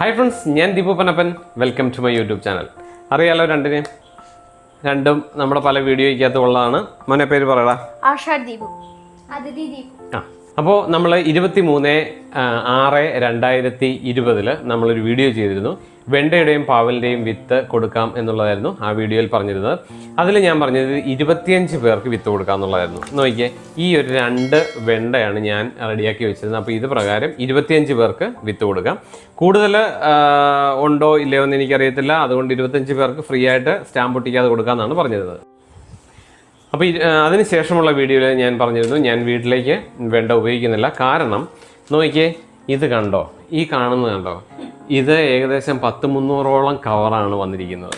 Hi friends ഞാൻ Deepu Panappan. Welcome to my YouTube channel അറിയാലോ രണ്ടിനെയും രണ്ടും നമ്മുടെ പല വീഡിയോയ്ക്കകത്ത് ഉള്ളതാണ്. മോനെ പേര് പറയടാ. ആഷാ ദീപു. അതിഥി ദീപു. ആ അപ്പോൾ നമ്മൾ ഇരുപത്തി മൂന്ന് ആറ് രണ്ടായിരത്തി ഇരുപതിൽ നമ്മളൊരു വീഡിയോ ചെയ്തിരുന്നു. വെണ്ടയുടെയും പാവലിന്റെയും വിത്ത് കൊടുക്കാം എന്നുള്ളതായിരുന്നു ആ വീഡിയോയിൽ പറഞ്ഞിരുന്നത്. അതിൽ ഞാൻ പറഞ്ഞത് ഇരുപത്തിയഞ്ച് പേർക്ക് വിത്ത് കൊടുക്കാം എന്നുള്ളതായിരുന്നു. നോക്കിയേ ഈ ഒരു രണ്ട് വെണ്ടയാണ് ഞാൻ റെഡിയാക്കി വെച്ചിരുന്നത്. അപ്പോൾ ഇത് പ്രകാരം ഇരുപത്തിയഞ്ച് പേർക്ക് വിത്ത് കൊടുക്കാം. കൂടുതൽ ഉണ്ടോ ഇല്ലയോ എന്ന് എനിക്കറിയത്തില്ല. അതുകൊണ്ട് ഇരുപത്തിയഞ്ച് പേർക്ക് ഫ്രീ ആയിട്ട് സ്റ്റാമ്പ് ഒട്ടിക്കാതെ കൊടുക്കാമെന്നാണ് പറഞ്ഞിരുന്നത്. അപ്പോൾ അതിന് ശേഷമുള്ള വീഡിയോയിൽ ഞാൻ പറഞ്ഞിരുന്നു ഞാൻ വീട്ടിലേക്ക് വെണ്ട ഉപയോഗിക്കുന്നില്ല. കാരണം നോക്കിയേ ഇത് കണ്ടോ? ഈ കാണുന്നത് കണ്ടോ? ഇത് ഏകദേശം പത്ത് മുന്നൂറോളം കവറാണ് വന്നിരിക്കുന്നത്.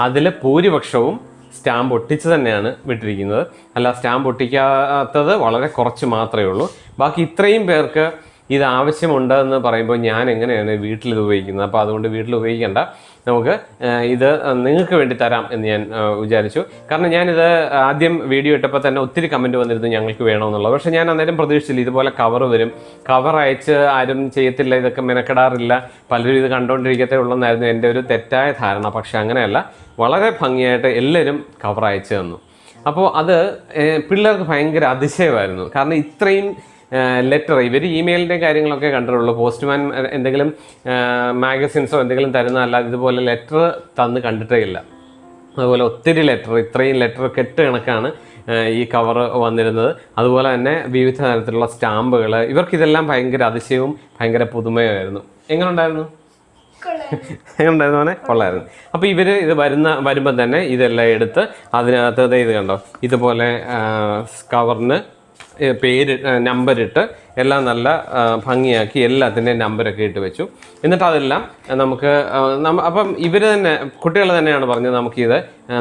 അതിൽ ഭൂരിപക്ഷവും സ്റ്റാമ്പ് ഒട്ടിച്ച് തന്നെയാണ് വിട്ടിരിക്കുന്നത്. അല്ല സ്റ്റാമ്പ് ഒട്ടിക്കാത്തത് വളരെ കുറച്ച് മാത്രമേ ഉള്ളൂ. ബാക്കി ഇത്രയും പേർക്ക് ഇത് ആവശ്യമുണ്ട് എന്ന് പറയുമ്പോൾ ഞാൻ എങ്ങനെയാണ് വീട്ടിൽ ഇത് ഉപയോഗിക്കുന്നത്? അപ്പോൾ അതുകൊണ്ട് വീട്ടിൽ ഉപയോഗിക്കേണ്ട. നമുക്ക് ഇത് നിങ്ങൾക്ക് വേണ്ടി തരാം എന്ന് ഞാൻ വിചാരിച്ചു. കാരണം ഞാനിത് ആദ്യം വീഡിയോ ഇട്ടപ്പോൾ തന്നെ ഒത്തിരി കമന്റ് വന്നിരുന്നു ഞങ്ങൾക്ക് വേണമെന്നുള്ളത്. പക്ഷേ ഞാൻ അന്നേരം പ്രതീക്ഷിച്ചില്ല ഇതുപോലെ കവർ വരും. കവർ അയച്ച് ആരും ചെയ്യത്തില്ല ഇതൊക്കെ മെനക്കെടാറില്ല. പലരും ഇത് കണ്ടുകൊണ്ടിരിക്കത്തേ ഉള്ളെന്നായിരുന്നു എന്റെ ഒരു തെറ്റായ ധാരണ. പക്ഷേ അങ്ങനെയല്ല വളരെ ഭംഗിയായിട്ട് എല്ലാവരും കവർ അയച്ചു തന്നു. അപ്പോൾ അത് പിള്ളേർക്ക് ഭയങ്കര അതിശയമായിരുന്നു. കാരണം ഇത്രയും ലെറ്റർ ഇവർ ഇമെയിലിന്റെ കാര്യങ്ങളൊക്കെ കണ്ടിട്ടുള്ളൂ. പോസ്റ്റ്മാൻ എന്തെങ്കിലും മാഗസിൻസോ എന്തെങ്കിലും തരുന്ന അല്ലാതെ ഇതുപോലെ ലെറ്റർ തന്ന് കണ്ടിട്ടേ ഇല്ല. അതുപോലെ ഒത്തിരി ലെറ്റർ ഇത്രയും ലെറ്റർ കെട്ട് കണക്കാണ് ഈ കവർ വന്നിരുന്നത്. അതുപോലെ തന്നെ വിവിധ തരത്തിലുള്ള സ്റ്റാമ്പുകൾ ഇവർക്കിതെല്ലാം ഭയങ്കര അതിശയവും ഭയങ്കര പുതുമയുമായിരുന്നു. എങ്ങനെ ഉണ്ടായിരുന്നു എങ്ങനെ ഉണ്ടായിരുന്നു കൊള്ളായിരുന്നു. അപ്പോൾ ഇവർ ഇത് വരുന്ന വരുമ്പം തന്നെ ഇതെല്ലാം എടുത്ത് അതിനകത്ത് ഇത് കണ്ടോ? ഇതുപോലെ കവറിന് പേര് നമ്പറിട്ട് എല്ലാം നല്ല ഭംഗിയാക്കി എല്ലാത്തിന്റെയും നമ്പരൊക്കെ ഇട്ട് വെച്ചു. എന്നിട്ട് അതെല്ലാം നമുക്ക് അപ്പം ഇവർ തന്നെ കുട്ടികൾ തന്നെയാണ് പറഞ്ഞത് നമുക്കിത്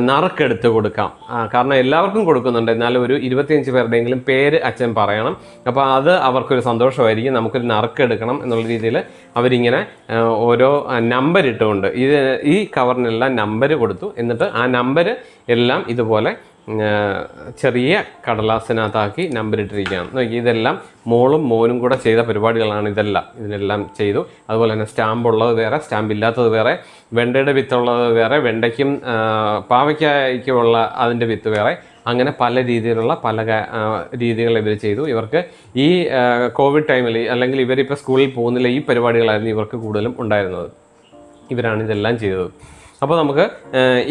നറുക്കെടുത്ത് കൊടുക്കാം. കാരണം എല്ലാവർക്കും കൊടുക്കുന്നുണ്ട്. എന്നാലും ഒരു ഇരുപത്തിയഞ്ച് പേരുടെയെങ്കിലും പേര് അച്ഛൻ പറയണം. അപ്പോൾ അത് അവർക്കൊരു സന്തോഷമായിരിക്കും. നമുക്കൊരു നറുക്കെടുക്കണം എന്നുള്ള രീതിയിൽ അവരിങ്ങനെ ഓരോ നമ്പർ ഇട്ടുകൊണ്ട് ഇത് ഈ കവറിനെല്ലാം നമ്പർ കൊടുത്തു. എന്നിട്ട് ആ നമ്പർ എല്ലാം ഇതുപോലെ ചെറിയ കടലാസിനകത്താക്കി നമ്പർ ഇട്ടിരിക്കുകയാണ് നോക്കി ഇതെല്ലാം മോളും മോനും കൂടെ ചെയ്ത പരിപാടികളാണ് ഇതെല്ലാം. ഇതിനെല്ലാം ചെയ്തു. അതുപോലെ തന്നെ സ്റ്റാമ്പ് ഉള്ളത് വേറെ സ്റ്റാമ്പ് ഇല്ലാത്തത് വേറെ വെണ്ടയുടെ വിത്തുള്ളത് വേറെ വെണ്ടയ്ക്കും പാവയ്ക്കായ്ക്കുമുള്ള അതിന്റെ വിത്ത് വേറെ. അങ്ങനെ പല രീതിയിലുള്ള പല രീതികൾ ഇവർ ചെയ്തു. ഇവർക്ക് ഈ കോവിഡ് ടൈമിൽ അല്ലെങ്കിൽ ഇവരിപ്പോൾ സ്കൂളിൽ പോകുന്നില്ല ഈ പരിപാടികളായിരുന്നു ഇവർക്ക് കൂടുതലും ഉണ്ടായിരുന്നത്. ഇവരാണ് ഇതെല്ലാം ചെയ്തത്. അപ്പോൾ നമുക്ക്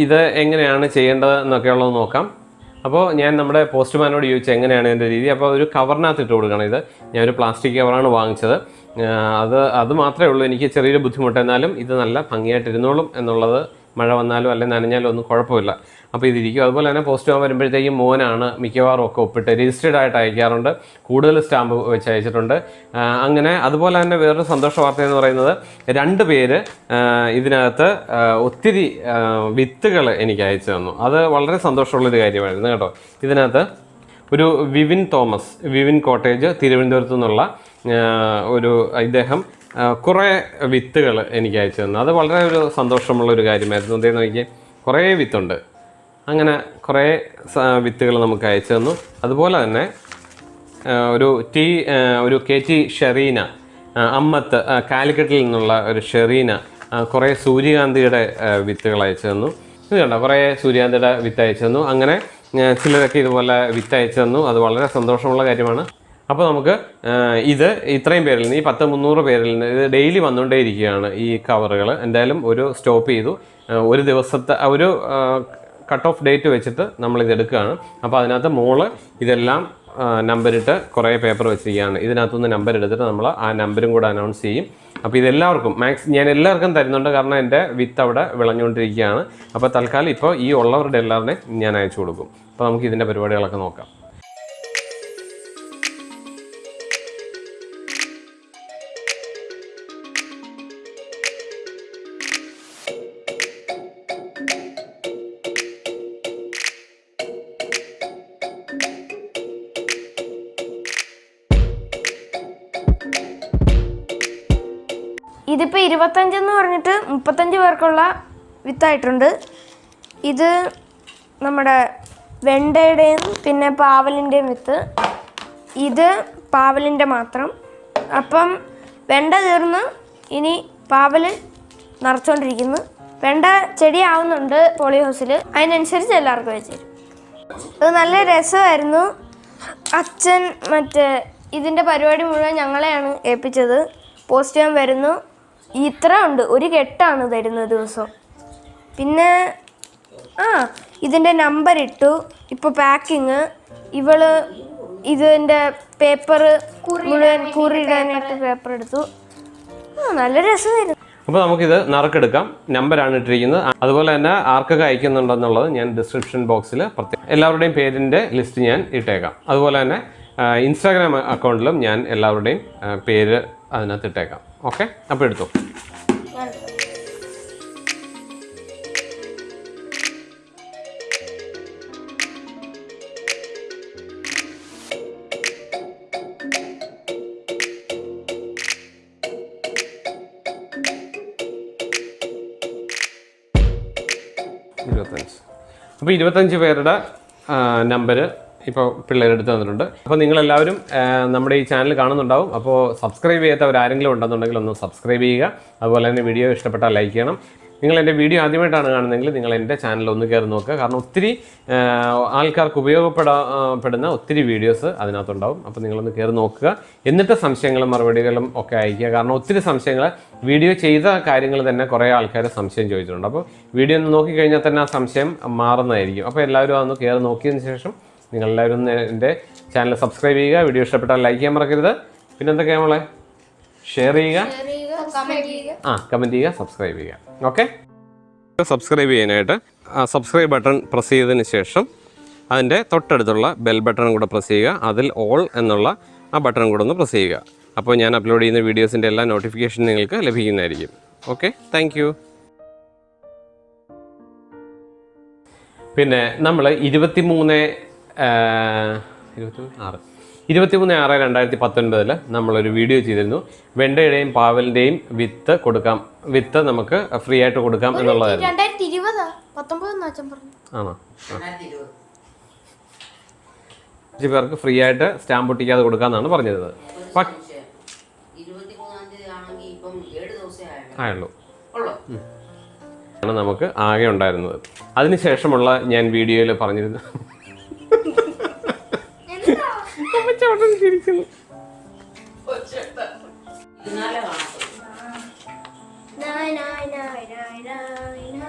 ഇത് എങ്ങനെയാണ് ചെയ്യേണ്ടത് എന്നൊക്കെയുള്ളത് നോക്കാം. അപ്പോൾ ഞാൻ നമ്മുടെ പോസ്റ്റ്മാനോട് ചോദിച്ചു എങ്ങനെയാണ് എന്റെ രീതി? അപ്പോൾ ഒരു കവറിനകത്ത് ഇട്ട് കൊടുക്കണം ഇത്. ഞാൻ ഒരു പ്ലാസ്റ്റിക് കവറാണ് വാങ്ങിച്ചത്. അത് അത് മാത്രമേ ഉള്ളൂ. എനിക്ക് ചെറിയൊരു ബുദ്ധിമുട്ട്. എന്നാലും ഇത് നല്ല ഭംഗിയായിട്ട് ഇരുന്നോളും എന്നുള്ളത് മഴ വന്നാലും അല്ലെങ്കിൽ നനഞ്ഞാലും ഒന്നും കുഴപ്പമില്ല. അപ്പോൾ ഇതിരിക്കും. അതുപോലെ തന്നെ പോസ്റ്റ് പോകാൻ വരുമ്പോഴത്തേക്കും മോനാണ് മിക്കവാറും ഒക്കെ ഒപ്പിട്ട് രജിസ്റ്റേഡ് ആയിട്ട് അയക്കാറുണ്ട്. കൂടുതൽ സ്റ്റാമ്പ് വെച്ച് അയച്ചിട്ടുണ്ട്. അങ്ങനെ അതുപോലെ തന്നെ വേറൊരു സന്തോഷ വാർത്ത എന്ന് പറയുന്നത് രണ്ട് പേര് ഇതിനകത്ത് ഒത്തിരി വിത്തുകൾ എനിക്ക് അയച്ചു തന്നു. അത് വളരെ സന്തോഷമുള്ളൊരു കാര്യമായിരുന്നു കേട്ടോ. ഇതിനകത്ത് ഒരു വിവിൻ തോമസ് വിവിൻ കോട്ടേജ് തിരുവനന്തപുരത്തു നിന്നുള്ള ഒരു ഇദ്ദേഹം കുറേ വിത്തുകൾ എനിക്ക് അയച്ചു തന്നു. അത് വളരെ ഒരു സന്തോഷമുള്ള ഒരു കാര്യമായിരുന്നു. എന്തേന്ന് നോക്കിയാൽ കുറേ വിത്തുണ്ട്. അങ്ങനെ കുറേ വിത്തുകൾ നമുക്ക് അയച്ചു തന്നു. അതുപോലെ തന്നെ ഒരു ടി ഒരു കെ ടി ഷെറീന അമ്മത്ത് കാലിക്കറ്റിൽ നിന്നുള്ള ഒരു ഷെറീന കുറേ സൂര്യകാന്തിയുടെ വിത്തുകൾ അയച്ചു തന്നു. ഇത് കണ്ടോ? കുറേ സൂര്യകാന്തിയുടെ വിത്ത് അയച്ചു തന്നു. അങ്ങനെ ചിലരൊക്കെ ഇതുപോലെ വിത്ത് അയച്ചു തന്നു. അത് വളരെ സന്തോഷമുള്ള കാര്യമാണ്. അപ്പോൾ നമുക്ക് ഇത് ഇത്രയും പേരിൽ നിന്ന് ഈ പത്ത് മുന്നൂറ് പേരിൽ നിന്ന് ഇത് ഡെയിലി വന്നുകൊണ്ടേ ഇരിക്കുകയാണ് ഈ കവറുകൾ. എന്തായാലും ഒരു സ്റ്റോപ്പ് ചെയ്തു. ഒരു ദിവസത്തെ ഒരു കട്ട് ഓഫ് ഡേറ്റ് വെച്ചിട്ട് നമ്മൾ ഇത് എടുക്കുകയാണ്. അപ്പോൾ അതിനകത്ത് മോൾ ഇതെല്ലാം നമ്പർ ഇട്ട് കുറേ പേപ്പർ വെച്ചിരിക്കുകയാണ്. ഇതിനകത്തുനിന്ന് നമ്പർ എടുത്തിട്ട് നമ്മൾ ആ നമ്പരും കൂടെ അനൗൺസ് ചെയ്യും. അപ്പോൾ ഇതെല്ലാവർക്കും മാക്സ് ഞാൻ എല്ലാവർക്കും തരുന്നുണ്ട് കാരണം എന്റെ വിത്ത് അവിടെ വിളഞ്ഞുകൊണ്ടിരിക്കുകയാണ്. അപ്പോൾ തൽക്കാലം ഇപ്പോൾ ഈ ഉള്ളവരുടെ എല്ലാവരുടെയും ഞാൻ അയച്ചു കൊടുക്കും. അപ്പോൾ നമുക്ക് ഇതിന്റെ പരിപാടികളൊക്കെ നോക്കാം. ഇതിപ്പോൾ ഇരുപത്തഞ്ചെന്ന് പറഞ്ഞിട്ട് മുപ്പത്തഞ്ച് പേർക്കുള്ള വിത്തായിട്ടുണ്ട്. ഇത് നമ്മുടെ വെണ്ടയുടെയും പിന്നെ പാവലിന്റെയും വിത്ത്. ഇത് പാവലിന്റെ മാത്രം. അപ്പം വെണ്ട തീർന്ന് ഇനി പാവൽ നിറച്ചുകൊണ്ടിരിക്കുന്നു വെണ്ട ചെടി ആവുന്നുണ്ട് പോളി ഹൗസിൽ അതിനനുസരിച്ച് എല്ലാവർക്കും വെച്ച് തരും. അത് നല്ല രസമായിരുന്നു. അച്ഛൻ മറ്റേ ഇതിന്റെ പരിപാടി മുഴുവൻ ഞങ്ങളെയാണ് ഏൽപ്പിച്ചത്. പോസ്റ്റ് ചെയ്യാൻ വരുന്നു. ഇത്ര ഉണ്ട്. ഒരു കെട്ടാണ് തരുന്നത് ദിവസം. പിന്നെ ആ ഇതിന്റെ നമ്പർ ഇട്ടു. ഇപ്പോൾ പാക്കിങ് ഇവൾ ഇതിന്റെ പേപ്പർ മുഴുവൻ കുറിയിടാനായിട്ട് പേപ്പർ എടുത്തു. ആ നല്ല രസമായിരുന്നു അപ്പോൾ നമുക്കിത് നറുക്കെടുക്കാം. നമ്പറാണ് ഇട്ടിരിക്കുന്നത്. അതുപോലെ തന്നെ ആർക്കൊക്കെ അയക്കുന്നുണ്ടെന്നുള്ളത് ഞാൻ ഡിസ്ക്രിപ്ഷൻ ബോക്സിൽ പ്രത്യേകം എല്ലാവരുടെയും പേരിന്റെ ലിസ്റ്റ് ഞാൻ ഇട്ടേക്കാം. അതുപോലെ തന്നെ ഇൻസ്റ്റാഗ്രാം അക്കൗണ്ടിലും ഞാൻ എല്ലാവരുടെയും പേര് അതിനകത്ത് ഇട്ടേക്കാം. ഓക്കെ അപ്പോൾ എടുത്തോ. ഇരുപത്തഞ്ച്. അപ്പോൾ ഇരുപത്തഞ്ച് പേരുടെ നമ്പർ ഇപ്പോൾ പിള്ളേരെടുത്ത് തന്നിട്ടുണ്ട്. അപ്പോൾ നിങ്ങളെല്ലാവരും നമ്മുടെ ഈ ചാനൽ കാണുന്നുണ്ടാവും. അപ്പോൾ സബ്സ്ക്രൈബ് ചെയ്യാത്തവർ ആരെങ്കിലും ഉണ്ടെന്നുണ്ടെങ്കിൽ ഒന്ന് സബ്സ്ക്രൈബ് ചെയ്യുക. അതുപോലെ തന്നെ വീഡിയോ ഇഷ്ടപ്പെട്ടാൽ ലൈക്ക് ചെയ്യണം. നിങ്ങൾ എന്റെ വീഡിയോ ആദ്യമായിട്ടാണ് കാണുന്നതെങ്കിൽ നിങ്ങൾ എന്റെ ചാനൽ ഒന്ന് കയറി നോക്കുക. കാരണം ഒത്തിരി ആൾക്കാർക്ക് ഉപയോഗപ്പെടപ്പെടുന്ന ഒത്തിരി വീഡിയോസ് അതിനകത്തുണ്ടാവും. അപ്പോൾ നിങ്ങളൊന്ന് കയറി നോക്കുക. എന്നിട്ട് സംശയങ്ങളും മറുപടികളും ഒക്കെ അയക്കുക. കാരണം ഒത്തിരി സംശയങ്ങൾ വീഡിയോ ചെയ്ത കാര്യങ്ങൾ തന്നെ കുറേ ആൾക്കാർ സംശയം ചോദിച്ചിട്ടുണ്ട്. അപ്പോൾ വീഡിയോ ഒന്ന് നോക്കിക്കഴിഞ്ഞാൽ തന്നെ ആ സംശയം മാറുന്നതായിരിക്കും. അപ്പോൾ എല്ലാവരും അതൊന്ന് കയറി നോക്കിയതിന് ശേഷം നിങ്ങളെല്ലാവരും എന്റെ ചാനൽ സബ്സ്ക്രൈബ് ചെയ്യുക വീഡിയോ ഇഷ്ടപ്പെട്ടാൽ ലൈക്ക് ചെയ്യാൻ മറക്കരുത്. പിന്നെ എന്തൊക്കെയാണ് മോളെ? ഷെയർ ചെയ്യുക. ആ കമന്റ് ചെയ്യുക സബ്സ്ക്രൈബ് ചെയ്യുക. ഓക്കെ സബ്സ്ക്രൈബ് ചെയ്യാനായിട്ട് ആ സബ്സ്ക്രൈബ് ബട്ടൺ പ്രസ് ചെയ്തതിന് ശേഷം അതിന്റെ തൊട്ടടുത്തുള്ള ബെൽ ബട്ടണും കൂടെ പ്രസ് ചെയ്യുക. അതിൽ ഓൾ എന്നുള്ള ആ ബട്ടണും കൂടെ ഒന്ന് പ്രസ് ചെയ്യുക. അപ്പോൾ ഞാൻ അപ്ലോഡ് ചെയ്യുന്ന വീഡിയോസിന്റെ എല്ലാ നോട്ടിഫിക്കേഷൻ നിങ്ങൾക്ക് ലഭിക്കുന്നതായിരിക്കും. ഓക്കെ താങ്ക് പിന്നെ നമ്മൾ ഇരുപത്തി മൂന്ന് ഇരുപത്തി ആറ് ഇരുപത്തിമൂന്ന് ആറ് രണ്ടായിരത്തി പത്തൊൻപതിൽ നമ്മളൊരു വീഡിയോ ചെയ്തിരുന്നു. വെണ്ടയുടെയും പാവലിന്റെയും വിത്ത് കൊടുക്കാം. വിത്ത് നമുക്ക് ഫ്രീ ആയിട്ട് കൊടുക്കാം എന്നുള്ളതായിരുന്നു. ആണോ? അഞ്ച് പേർക്ക് ഫ്രീ ആയിട്ട് സ്റ്റാമ്പ് ഒട്ടിക്കാതെ കൊടുക്കാമെന്നാണ് പറഞ്ഞിരുന്നത്. ഇരുപത്തിമൂന്നാം ആയുള്ളൂ. ആണ് നമുക്ക് ആകെ ഉണ്ടായിരുന്നത്. അതിനുശേഷമുള്ള ഞാൻ വീഡിയോയിൽ പറഞ്ഞിരുന്നു ചിരിക്കുന്നു നായ നായ നായ നായ നായ.